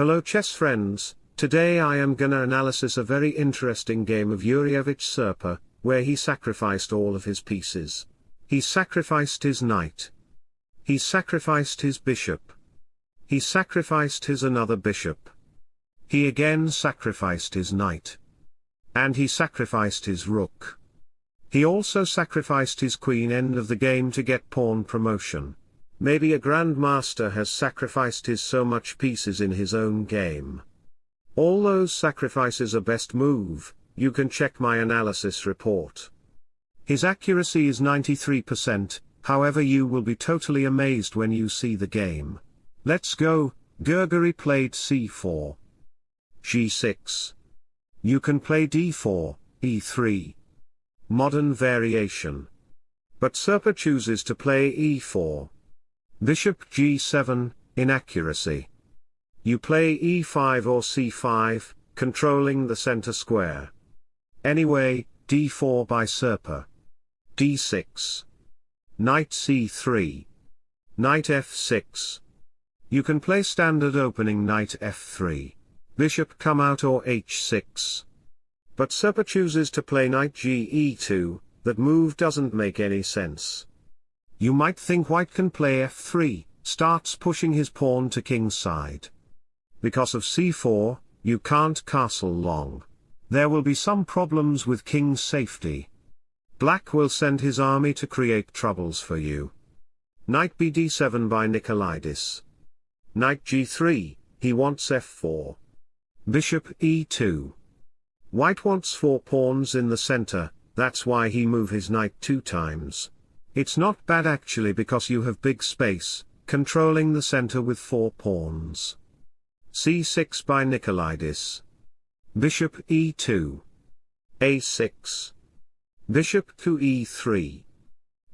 Hello chess friends, today I am gonna analysis a very interesting game of Yurievich Serper, where he sacrificed all of his pieces. He sacrificed his knight. He sacrificed his bishop. He sacrificed his another bishop. He again sacrificed his knight. And he sacrificed his rook. He also sacrificed his queen end of the game to get pawn promotion. Maybe a grandmaster has sacrificed his so much pieces in his own game. All those sacrifices are best move, you can check my analysis report. His accuracy is 93%, however you will be totally amazed when you see the game. Let's go, Grigori played c4. g6. You can play d4, e3. Modern variation. But Serper chooses to play e4. Bishop g7, inaccuracy. You play e5 or c5, controlling the center square. Anyway, d4 by Serper. d6. Knight c3. Knight f6. You can play standard opening knight f3. Bishop come out or h6. But Serper chooses to play knight ge2, that move doesn't make any sense. You might think white can play f3, starts pushing his pawn to king's side. Because of c4, you can't castle long. There will be some problems with king's safety. Black will send his army to create troubles for you. Knight bd7 by Nikolaidis. Knight g3, he wants f4. Bishop e2. White wants four pawns in the center, that's why he move his knight two times. It's not bad actually because you have big space, controlling the center with four pawns. c6 by Nikolaidis. Bishop e2. a6. Bishop to e3.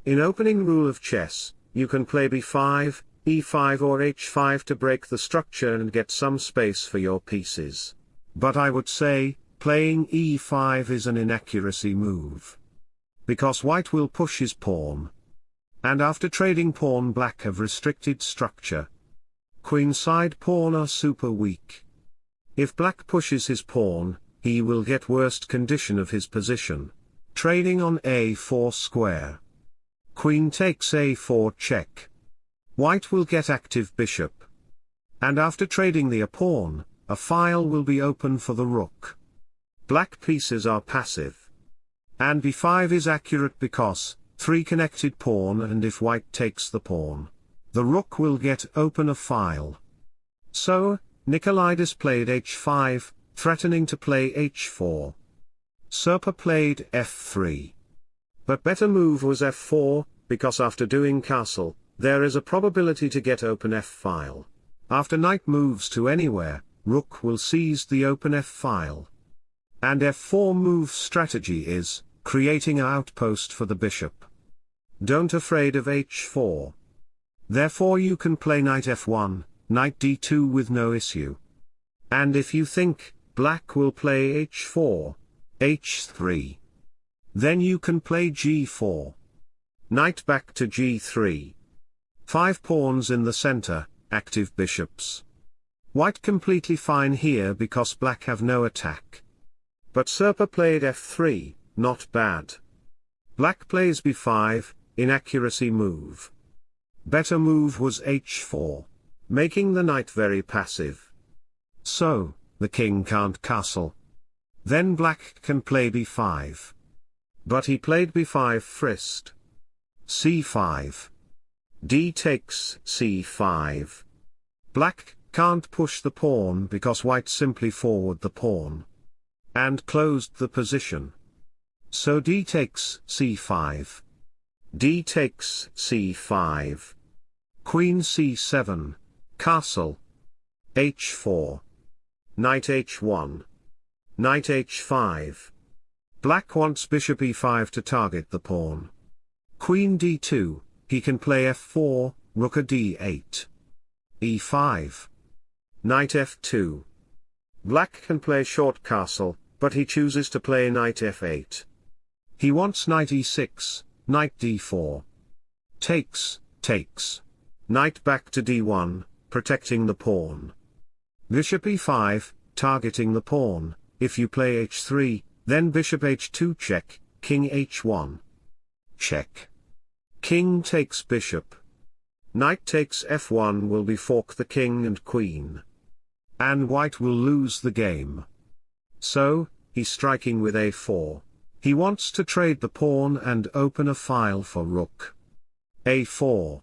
In opening rule of chess, you can play b5, e5 or h5 to break the structure and get some space for your pieces. But I would say, playing e5 is an inaccuracy move because white will push his pawn. And after trading pawn black have restricted structure. Queenside pawn are super weak. If black pushes his pawn, he will get worst condition of his position. Trading on a4 square. Queen takes a4 check. White will get active bishop. And after trading the a pawn, a file will be open for the rook. Black pieces are passive. And b5 is accurate because, 3 connected pawn and if white takes the pawn, the rook will get open a file. So, Nikolaidis played h5, threatening to play h4. Serper played f3. But better move was f4, because after doing castle, there is a probability to get open f-file. After knight moves to anywhere, rook will seize the open f-file. And f4 move strategy is, creating an outpost for the bishop. Don't afraid of h4. Therefore you can play knight f1, knight d2 with no issue. And if you think, black will play h4, h3. Then you can play g4. Knight back to g3. Five pawns in the center, active bishops. White completely fine here because black have no attack. But Serper played f3, not bad. Black plays b5, inaccuracy move. Better move was h4, making the knight very passive. So, the king can't castle. Then black can play b5. But he played b5 first. c5. d takes c5. Black can't push the pawn because white simply forward the pawn. And closed the position. So d takes c5. D takes c5. Queen c7, castle. h4. Knight h1. Knight h5. Black wants bishop e5 to target the pawn. Queen d2, he can play f4, rook a d8. e5. Knight f2. Black can play short castle, but he chooses to play knight f8. He wants knight e6, knight d4. Takes, takes. Knight back to d1, protecting the pawn. Bishop e5, targeting the pawn, if you play h3, then bishop h2 check, king h1. Check. King takes bishop. Knight takes f1 will be fork the king and queen. And white will lose the game. So, he's striking with a4. He wants to trade the pawn and open a file for rook. a4.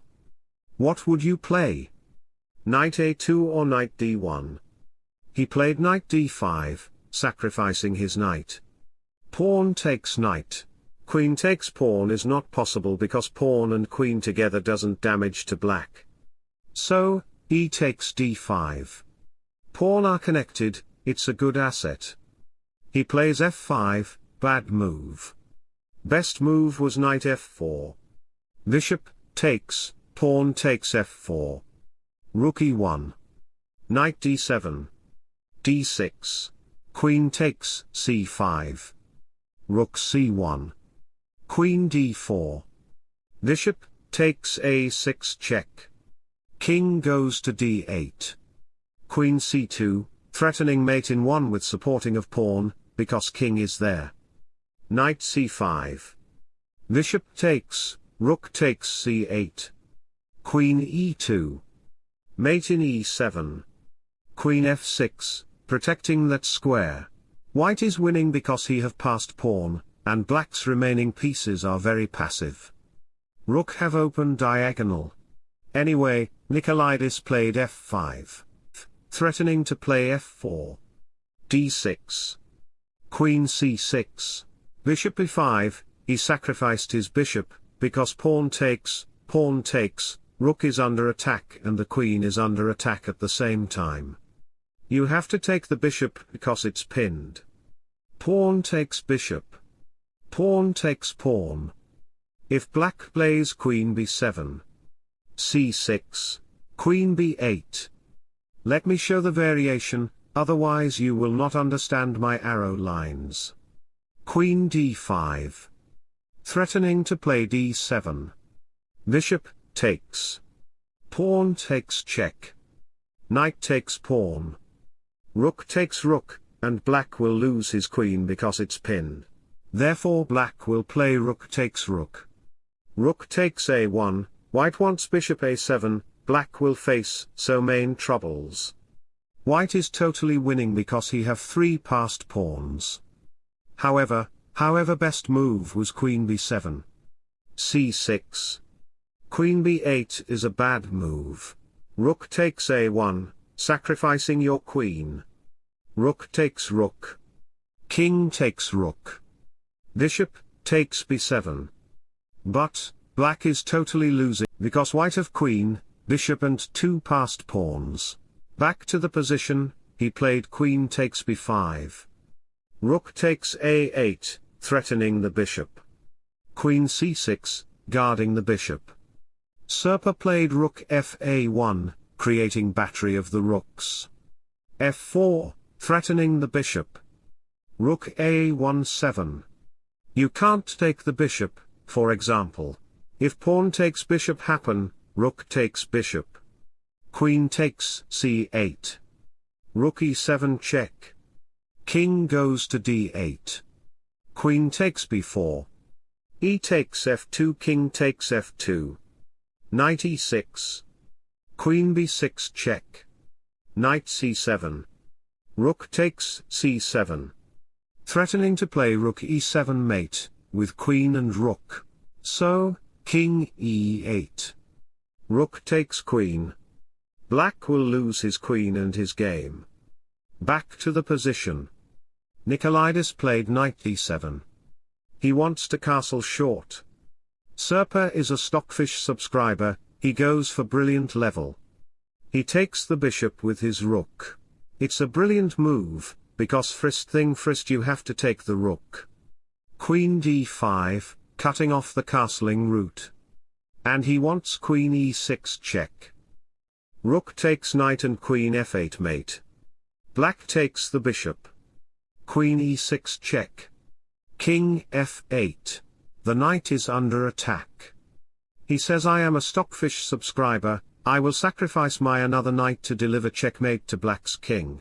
What would you play? Knight a2 or knight d1? He played knight d5, sacrificing his knight. Pawn takes knight. Queen takes pawn is not possible because pawn and queen together doesn't damage to black. So, e takes d5. Pawn are connected, it's a good asset. He plays f5, bad move. Best move was knight f4. Bishop, takes, pawn takes f4. Rook e1. Knight d7. d6. Queen takes c5. Rook c1. Queen d4. Bishop, takes a6 check. King goes to d8. Queen c2, threatening mate in 1 with supporting of pawn, because king is there. Knight c5. Bishop takes, rook takes c8. Queen e2. Mate in e7. Queen f6, protecting that square. White is winning because he have passed pawn, and black's remaining pieces are very passive. Rook have open diagonal. Anyway, Nikolaidis played f5. Threatening to play f4. d6. Queen c6. Bishop e5, he sacrificed his bishop, because pawn takes, pawn takes, rook is under attack and the queen is under attack at the same time. You have to take the bishop because it's pinned. Pawn takes bishop. Pawn takes pawn. If black plays queen b7. c6. Queen b8. Let me show the variation, otherwise you will not understand my arrow lines. Queen d5. Threatening to play d7. Bishop, takes. Pawn takes check. Knight takes pawn. Rook takes rook, and black will lose his queen because it's pinned. Therefore black will play rook takes rook. Rook takes a1, white wants bishop a7, black will face so main troubles. White is totally winning because he have three passed pawns. However, however best move was queen b7. c6. Queen b8 is a bad move. Rook takes a1, sacrificing your queen. Rook takes rook. King takes rook. Bishop, takes b7. But, black is totally losing, because white have queen, bishop and two passed pawns. Back to the position, he played queen takes b5. Rook takes a8, threatening the bishop. Queen c6, guarding the bishop. Serper played rook fa1, creating battery of the rooks. f4, threatening the bishop. Rook a17. You can't take the bishop, for example. If pawn takes bishop happen, rook takes bishop. Queen takes c8. Rook e7 check. King goes to d8. Queen takes b4. E takes f2 King takes f2. Knight e6. Queen b6 check. Knight c7. Rook takes c7 threatening to play rook e7 mate, with queen and rook. So, king e8. Rook takes queen. Black will lose his queen and his game. Back to the position. Nikolaidis played knight d7. He wants to castle short. Serper is a Stockfish subscriber, he goes for brilliant level. He takes the bishop with his rook. It's a brilliant move, because first thing first you have to take the rook. Queen d5, cutting off the castling route. And he wants queen e6 check. Rook takes knight and queen f8 mate. Black takes the bishop. Queen e6 check. King f8. The knight is under attack. He says I am a Stockfish subscriber, I will sacrifice my another knight to deliver checkmate to black's king.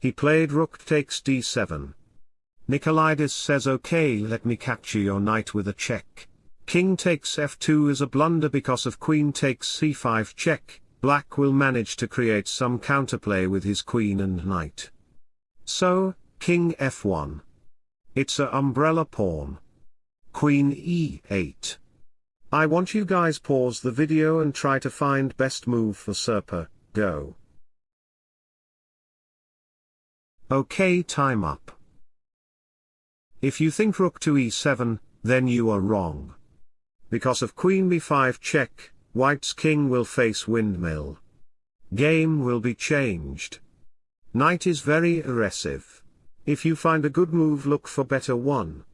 He played rook takes d7. Nikolaidis says okay let me capture your knight with a check. King takes f2 is a blunder because of queen takes c5 check, black will manage to create some counterplay with his queen and knight. So, king f1. It's a umbrella pawn. Queen e8. I want you guys pause the video and try to find best move for Serper, go. Okay time up. If you think rook to e7, then you are wrong. Because of queen b5 check, white's king will face windmill. Game will be changed. Knight is very aggressive. If you find a good move look for better one.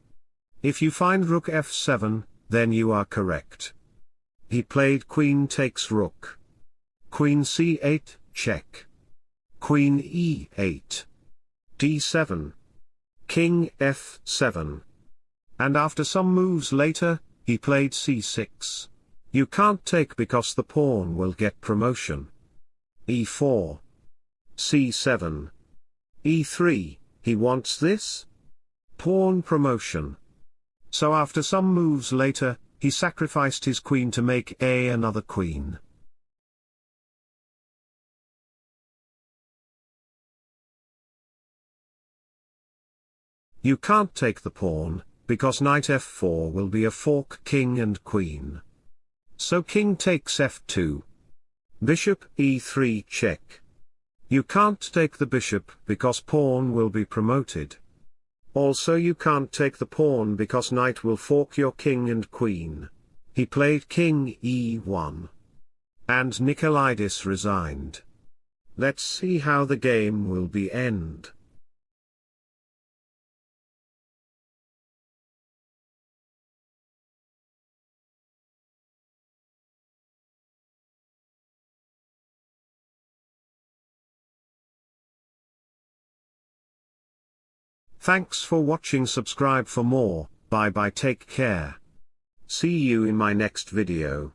If you find rook f7, then you are correct. He played queen takes rook. Queen c8, check. Queen e8. d7. King f7. And after some moves later, he played c6. You can't take because the pawn will get promotion. e4. c7. e3, he wants this? Pawn promotion. So after some moves later, he sacrificed his queen to make a another queen. You can't take the pawn, because knight f4 will be a fork king and queen. So king takes f2. Bishop e3 check. You can't take the bishop because pawn will be promoted. Also you can't take the pawn because knight will fork your king and queen. He played king e1. And Nikolaidis resigned. Let's see how the game will be end. Thanks for watching subscribe for more, bye bye take care. See you in my next video.